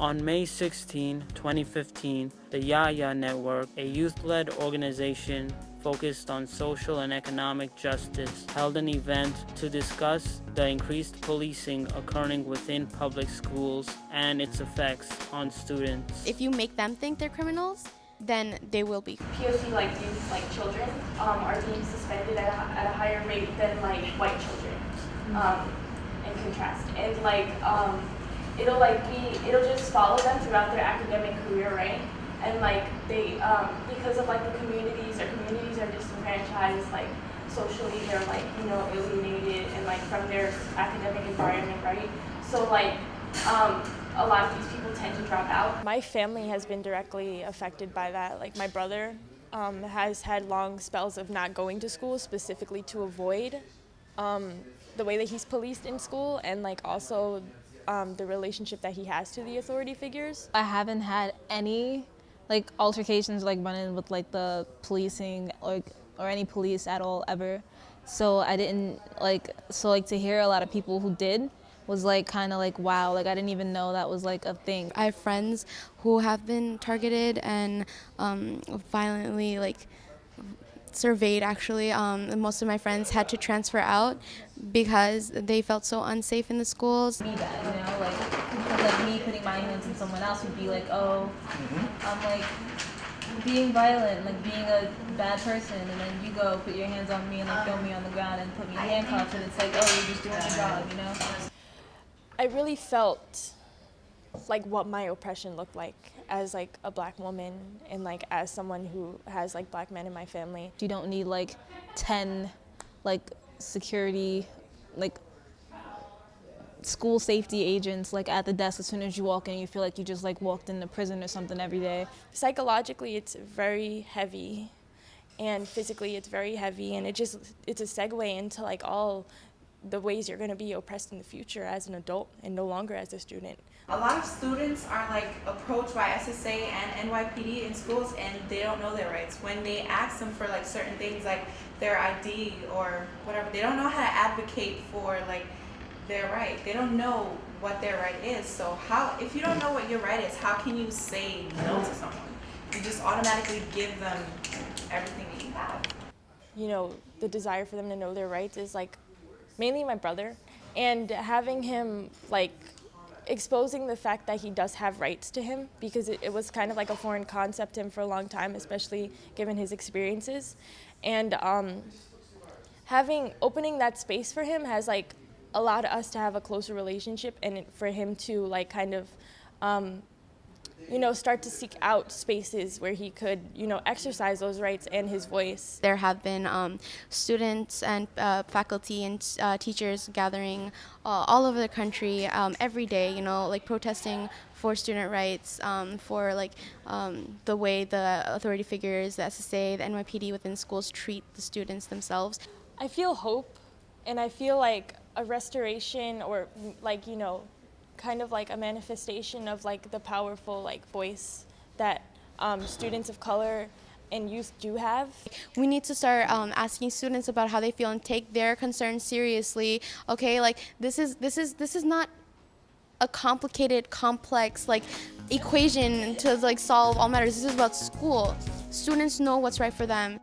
On May 16, 2015, the Yaya Network, a youth-led organization focused on social and economic justice, held an event to discuss the increased policing occurring within public schools and its effects on students. If you make them think they're criminals, then they will be. POC like youth, like children, um, are being suspended at a, at a higher rate than like white children, um, in contrast. And like, um, it'll like be, it'll just follow them throughout their academic career, right? And like they, um, because of like the communities, their communities are disenfranchised, like socially they're like, you know, alienated and like from their academic environment, right? So like, um, a lot of these people tend to drop out. My family has been directly affected by that. Like my brother um, has had long spells of not going to school specifically to avoid um, the way that he's policed in school and like also um, the relationship that he has to the authority figures. I haven't had any like altercations like running with like the policing or, or any police at all ever. So I didn't like, so like to hear a lot of people who did was like kind of like wow like i didn't even know that was like a thing I have friends who have been targeted and um, violently like surveyed actually. Um, most of my friends had to transfer out because they felt so unsafe in the schools. be that you know like like me putting my hands on someone else would be like oh i'm like being violent like being a bad person and then you go put your hands on me and like throw me on the ground and put me in handcuffs and it's like oh you're just doing your job you know I really felt like what my oppression looked like as like a black woman and like as someone who has like black men in my family. you don't need like 10 like security like school safety agents like at the desk as soon as you walk in you feel like you just like walked into prison or something every day Psychologically it's very heavy and physically it's very heavy and it just it's a segue into like all the ways you're going to be oppressed in the future as an adult and no longer as a student. A lot of students are like approached by SSA and NYPD in schools and they don't know their rights. When they ask them for like certain things like their ID or whatever, they don't know how to advocate for like their right. They don't know what their right is. So how, if you don't know what your right is, how can you say no to someone? You just automatically give them everything that you have. you know, the desire for them to know their rights is like mainly my brother. And having him like exposing the fact that he does have rights to him because it, it was kind of like a foreign concept to him for a long time, especially given his experiences. And um, having opening that space for him has like allowed us to have a closer relationship and for him to like kind of um, you know, start to seek out spaces where he could, you know, exercise those rights and his voice. There have been um, students and uh, faculty and uh, teachers gathering uh, all over the country um, every day, you know, like protesting for student rights, um, for like um, the way the authority figures, the SSA, the NYPD within schools treat the students themselves. I feel hope and I feel like a restoration or like, you know, kind of like a manifestation of like the powerful like voice that um, students of color and youth do have. We need to start um, asking students about how they feel and take their concerns seriously. Okay, like this is this is this is not a complicated, complex like equation to like solve all matters. This is about school. Students know what's right for them.